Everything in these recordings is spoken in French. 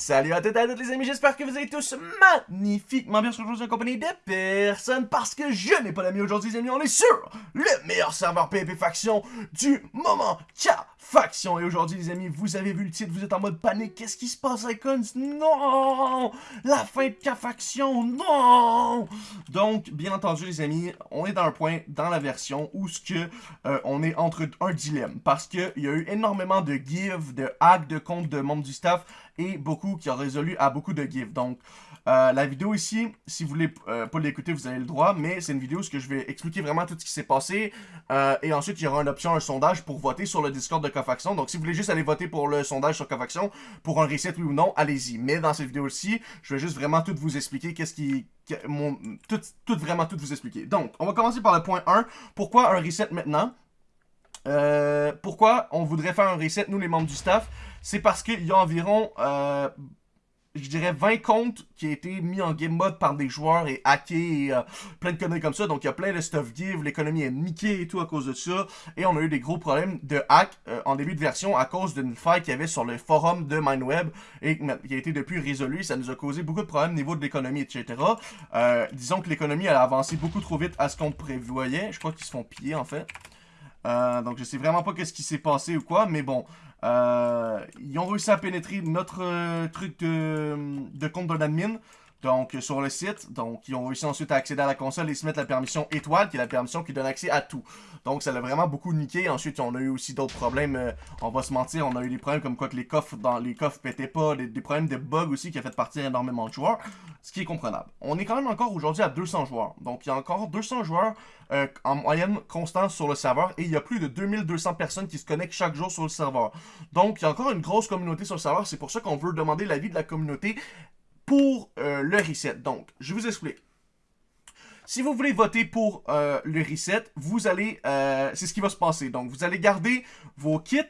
Salut à toutes et à toutes les amis, j'espère que vous allez tous magnifiquement bien aujourd'hui en compagnie de personne parce que je n'ai pas d'amis aujourd'hui les amis, on est sur le meilleur serveur PvP Faction du moment, Tcha Faction. Et aujourd'hui les amis, vous avez vu le titre, vous êtes en mode panique, qu'est-ce qui se passe Icons? Non! La fin de K Faction, non! Donc, bien entendu les amis, on est dans un point dans la version où que euh, on est entre un dilemme parce qu'il y a eu énormément de give, de hack de compte de membres du staff et beaucoup qui ont résolu à beaucoup de gifs. Donc, euh, la vidéo ici, si vous voulez euh, pas l'écouter, vous avez le droit, mais c'est une vidéo où je vais expliquer vraiment tout ce qui s'est passé. Euh, et ensuite, il y aura une option, un sondage pour voter sur le Discord de Cofaction. Donc, si vous voulez juste aller voter pour le sondage sur Cofaction, pour un reset oui ou non, allez-y. Mais dans cette vidéo-ci, je vais juste vraiment tout vous expliquer qu'est-ce qui... Tout, tout, vraiment tout vous expliquer. Donc, on va commencer par le point 1. Pourquoi un reset maintenant? Pourquoi on voudrait faire un reset, nous les membres du staff? C'est parce qu'il y a environ, euh, je dirais, 20 comptes qui ont été mis en game mode par des joueurs et hackés et euh, plein de conneries comme ça. Donc, il y a plein de stuff give, l'économie est niquée et tout à cause de ça. Et on a eu des gros problèmes de hack euh, en début de version à cause d'une faille qu'il y avait sur le forum de MindWeb et qui a été depuis résolu. Ça nous a causé beaucoup de problèmes au niveau de l'économie, etc. disons que l'économie, a avancé beaucoup trop vite à ce qu'on prévoyait. Je crois qu'ils se font piller, en fait. Donc, je sais vraiment pas qu'est-ce qui s'est passé ou quoi, mais bon... Euh, ils ont réussi à pénétrer notre euh, truc de, de compte d'un admin. Donc, sur le site, donc, ils ont réussi ensuite à accéder à la console et se mettre la permission étoile, qui est la permission qui donne accès à tout. Donc, ça l'a vraiment beaucoup niqué. Ensuite, on a eu aussi d'autres problèmes. Euh, on va se mentir, on a eu des problèmes comme quoi que les coffres dans les coffres pétaient pas, des, problèmes de bugs aussi qui a fait partir énormément de joueurs, ce qui est comprenable. On est quand même encore aujourd'hui à 200 joueurs. Donc, il y a encore 200 joueurs euh, en moyenne constante sur le serveur et il y a plus de 2200 personnes qui se connectent chaque jour sur le serveur. Donc, il y a encore une grosse communauté sur le serveur. C'est pour ça qu'on veut demander l'avis de la communauté pour euh, le reset. Donc, je vous explique. Si vous voulez voter pour euh, le reset, vous allez, euh, c'est ce qui va se passer. Donc, vous allez garder vos kits,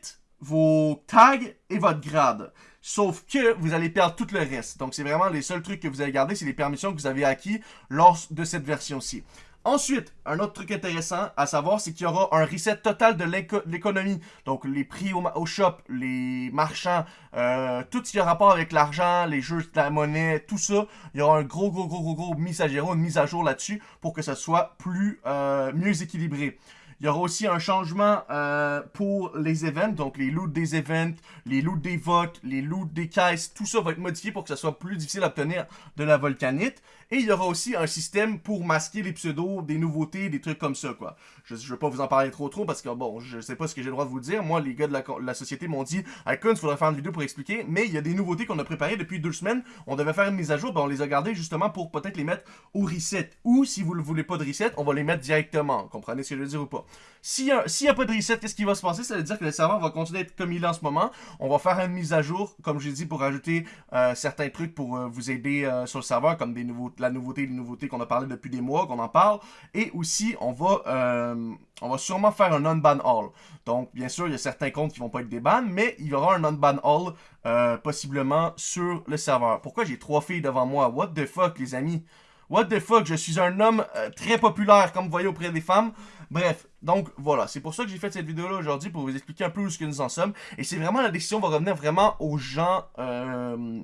vos tags et votre grade. Sauf que vous allez perdre tout le reste. Donc, c'est vraiment les seuls trucs que vous allez garder, c'est les permissions que vous avez acquis lors de cette version-ci. Ensuite, un autre truc intéressant à savoir, c'est qu'il y aura un reset total de l'économie. Donc, les prix au, shop, les marchands, euh, tout ce qui a rapport avec l'argent, les jeux, la monnaie, tout ça. Il y aura un gros, gros, gros, gros, gros mise à jour, une mise à jour là-dessus pour que ça soit plus, euh, mieux équilibré. Il y aura aussi un changement euh, pour les events, donc les loots des events, les loots des votes, les loots des caisses, tout ça va être modifié pour que ça soit plus difficile à obtenir de la volcanite. Et il y aura aussi un système pour masquer les pseudos, des nouveautés, des trucs comme ça, quoi. Je, je vais pas vous en parler trop trop parce que, bon, je sais pas ce que j'ai le droit de vous dire. Moi, les gars de la, société m'ont dit, Icon, il faudrait faire une vidéo pour expliquer, mais il y a des nouveautés qu'on a préparées depuis deux semaines. On devait faire une mise à jour, ben on les a gardées justement pour peut-être les mettre au reset. Ou, si vous ne voulez pas de reset, on va les mettre directement. Comprenez ce que je veux dire ou pas? S'il n'y a, pas de reset, qu'est-ce qui va se passer? Ça veut dire que le serveur va continuer à être comme il est en ce moment. On va faire une mise à jour, comme j'ai dit, pour ajouter euh, certains trucs pour euh, vous aider euh, sur le serveur, comme la nouveauté, les nouveautés qu'on a parlé depuis des mois, qu'on en parle. Et aussi, on va, on va sûrement faire un non-ban all. Donc, bien sûr, il y a certains comptes qui vont pas être des mais il y aura un non-ban all possiblement sur le serveur. Pourquoi j'ai trois filles devant moi? What the fuck, les amis? What the fuck, je suis un homme euh, très populaire, comme vous voyez, auprès des femmes. Bref, donc voilà, c'est pour ça que j'ai fait cette vidéo-là aujourd'hui, pour vous expliquer un peu où ce que nous en sommes. Et c'est vraiment, la décision va revenir vraiment aux gens... Euh,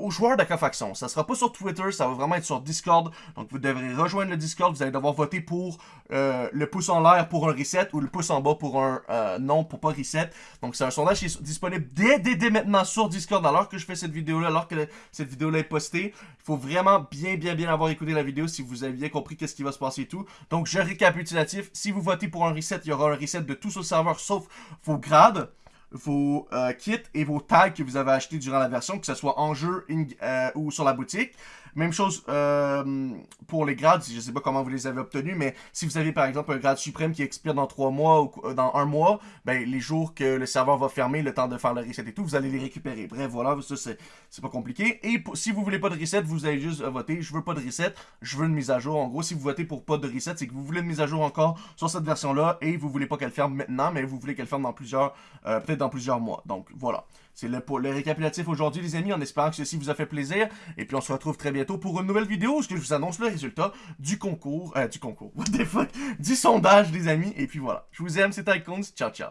aux joueurs d'Acafaction. Ça sera pas sur Twitter, ça va vraiment être sur Discord. Donc vous devrez rejoindre le Discord, vous allez devoir voter pour euh, le pouce en l'air pour un reset ou le pouce en bas pour un euh, non pour pas reset. Donc c'est un sondage qui est disponible dès, dès, dès maintenant sur Discord alors que je fais cette vidéo-là, alors que cette vidéo-là est postée. Il faut vraiment bien bien bien avoir écouté la vidéo si vous avez bien compris qu'est-ce qui va se passer et tout. Donc je récapitulatif, si vous votez pour un reset, il y aura un reset de tout sur le serveur sauf vos grades vos euh, kits et vos tags que vous avez achetés durant la version, que ce soit en jeu euh, ou sur la boutique. Même chose euh, pour les grades, je ne sais pas comment vous les avez obtenus, mais si vous avez par exemple un grade suprême qui expire dans 3 mois ou dans un mois, ben, les jours que le serveur va fermer, le temps de faire le reset et tout, vous allez les récupérer. Bref, voilà, ça c'est pas compliqué. Et si vous voulez pas de reset, vous allez juste voter, je veux pas de reset, je veux une mise à jour. En gros, si vous votez pour pas de reset, c'est que vous voulez une mise à jour encore sur cette version-là et vous voulez pas qu'elle ferme maintenant, mais vous voulez qu'elle ferme dans plusieurs, peut-être dans plusieurs mois. Donc voilà. C'est le, récapitulatif aujourd'hui, les amis, en espérant que ceci vous a fait plaisir. Et puis, on se retrouve très bientôt pour une nouvelle vidéo où je vous annonce le résultat du concours, euh, du concours, what the fuck, du sondage, les amis. Et puis voilà. Je vous aime, c'est Icons. Ciao, ciao.